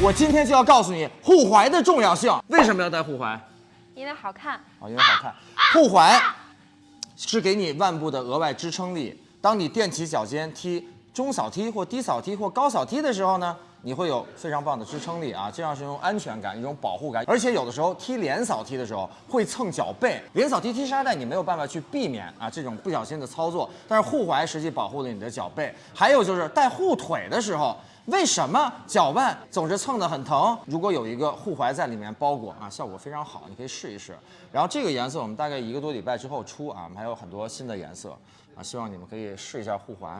我今天就要告诉你护踝的重要性。为什么要戴护踝？因为好看。啊，因为好看。护踝是给你腕部的额外支撑力。当你踮起脚尖踢中扫踢或低扫踢或高扫踢的时候呢，你会有非常棒的支撑力啊，这样是一种安全感、一种保护感。而且有的时候踢连扫踢的时候会蹭脚背，连扫踢踢沙袋你没有办法去避免啊这种不小心的操作，但是护踝实际保护了你的脚背。还有就是戴护腿的时候。为什么脚腕总是蹭得很疼？如果有一个护踝在里面包裹啊，效果非常好，你可以试一试。然后这个颜色我们大概一个多礼拜之后出啊，我们还有很多新的颜色啊，希望你们可以试一下护踝。